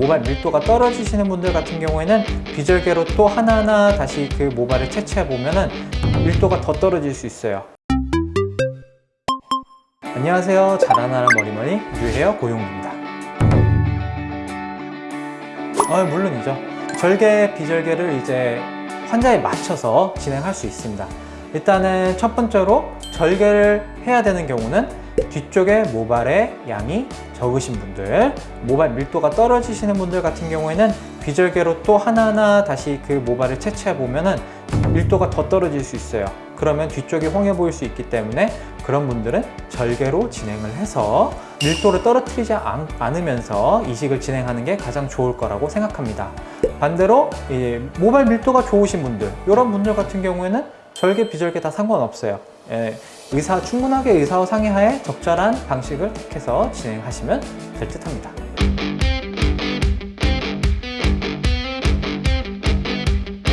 모발 밀도가 떨어지시는 분들 같은 경우에는 비절개로 또 하나하나 다시 그 모발을 채취해 보면은 밀도가 더 떨어질 수 있어요. 안녕하세요. 자라나라 머리머리 유헤어 고용입니다. 아, 물론이죠. 절개 비절개를 이제 환자에 맞춰서 진행할 수 있습니다. 일단은 첫 번째로 절개를 해야 되는 경우는 뒤쪽에 모발의 양이 적으신 분들 모발 밀도가 떨어지시는 분들 같은 경우에는 비절개로 또 하나하나 다시 그 모발을 채취해 보면 은 밀도가 더 떨어질 수 있어요. 그러면 뒤쪽이 홍해 보일 수 있기 때문에 그런 분들은 절개로 진행을 해서 밀도를 떨어뜨리지 않, 않으면서 이식을 진행하는 게 가장 좋을 거라고 생각합니다. 반대로 이 모발 밀도가 좋으신 분들 이런 분들 같은 경우에는 절개 비절개 다 상관없어요. 예, 의사 충분하게 의사와 상의하에 적절한 방식을 택해서 진행하시면 될 듯 합니다